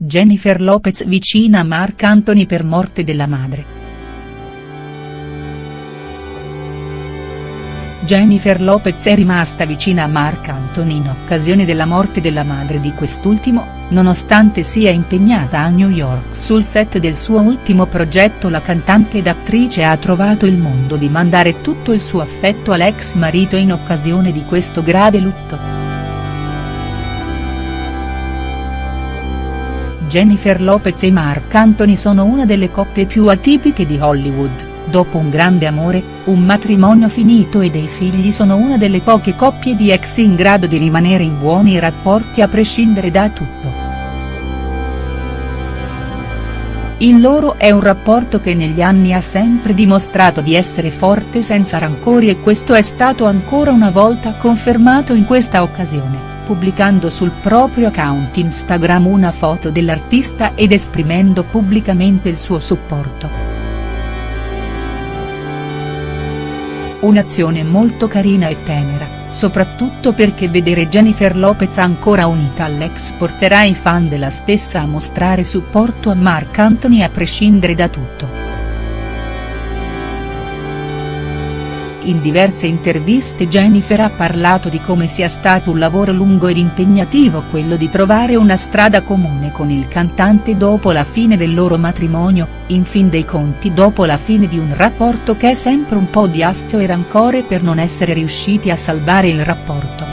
Jennifer Lopez vicina a Marc Anthony per morte della madre. Jennifer Lopez è rimasta vicina a Marc Anthony in occasione della morte della madre di quest'ultimo, nonostante sia impegnata a New York sul set del suo ultimo progetto la cantante ed attrice ha trovato il mondo di mandare tutto il suo affetto all'ex marito in occasione di questo grave lutto. Jennifer Lopez e Marc Anthony sono una delle coppie più atipiche di Hollywood dopo un grande amore, un matrimonio finito e dei figli sono una delle poche coppie di ex in grado di rimanere in buoni rapporti a prescindere da tutto. Il loro è un rapporto che negli anni ha sempre dimostrato di essere forte senza rancori e questo è stato ancora una volta confermato in questa occasione, pubblicando sul proprio account Instagram una foto dell'artista ed esprimendo pubblicamente il suo supporto. Un'azione molto carina e tenera, soprattutto perché vedere Jennifer Lopez ancora unita all'ex porterà i fan della stessa a mostrare supporto a Marc Anthony a prescindere da tutto. In diverse interviste Jennifer ha parlato di come sia stato un lavoro lungo ed impegnativo quello di trovare una strada comune con il cantante dopo la fine del loro matrimonio, in fin dei conti dopo la fine di un rapporto che è sempre un po' di astio e rancore per non essere riusciti a salvare il rapporto.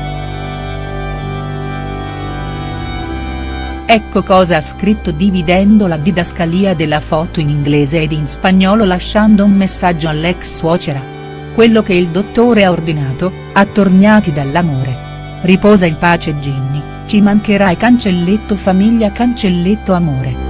Ecco cosa ha scritto dividendo la didascalia della foto in inglese ed in spagnolo lasciando un messaggio all'ex suocera quello che il dottore ha ordinato, attorniati dall'amore. Riposa in pace Ginny, ci mancherai cancelletto famiglia cancelletto amore.